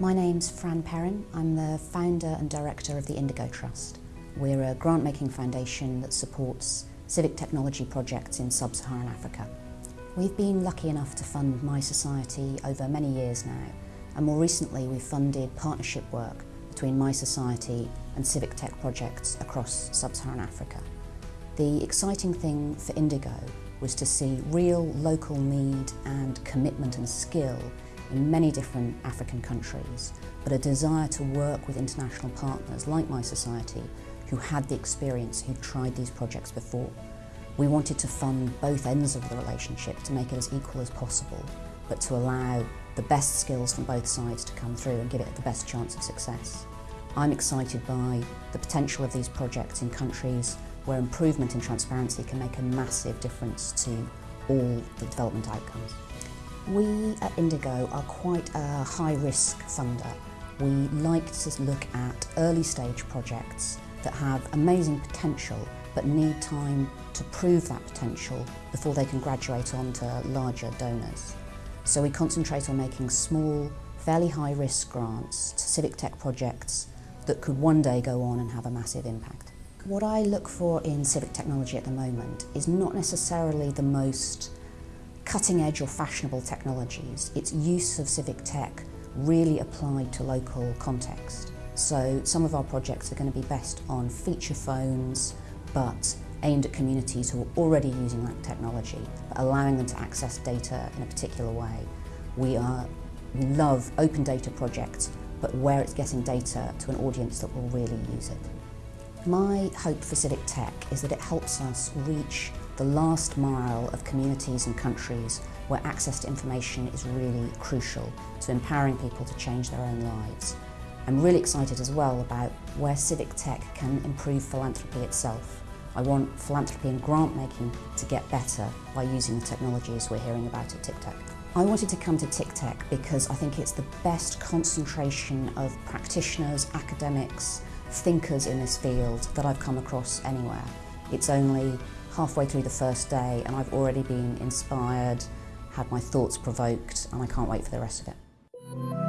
My name's Fran Perrin. I'm the founder and director of the Indigo Trust. We're a grant-making foundation that supports civic technology projects in sub-Saharan Africa. We've been lucky enough to fund My Society over many years now, and more recently we've funded partnership work between My Society and civic tech projects across sub-Saharan Africa. The exciting thing for Indigo was to see real local need and commitment and skill in many different African countries, but a desire to work with international partners like My Society who had the experience, who'd tried these projects before. We wanted to fund both ends of the relationship to make it as equal as possible, but to allow the best skills from both sides to come through and give it the best chance of success. I'm excited by the potential of these projects in countries where improvement in transparency can make a massive difference to all the development outcomes. We at Indigo are quite a high-risk funder. We like to look at early stage projects that have amazing potential but need time to prove that potential before they can graduate on to larger donors. So we concentrate on making small, fairly high risk grants to civic tech projects that could one day go on and have a massive impact. What I look for in civic technology at the moment is not necessarily the most cutting edge or fashionable technologies. It's use of civic tech really applied to local context. So some of our projects are going to be best on feature phones, but aimed at communities who are already using that technology, but allowing them to access data in a particular way. We, are, we love open data projects, but where it's getting data to an audience that will really use it. My hope for Civic Tech is that it helps us reach the last mile of communities and countries where access to information is really crucial to empowering people to change their own lives. I'm really excited as well about where civic tech can improve philanthropy itself. I want philanthropy and grant making to get better by using the technologies we're hearing about at TICTeC. I wanted to come to TICTeC because I think it's the best concentration of practitioners, academics, thinkers in this field that I've come across anywhere. It's only halfway through the first day and I've already been inspired, had my thoughts provoked and I can't wait for the rest of it.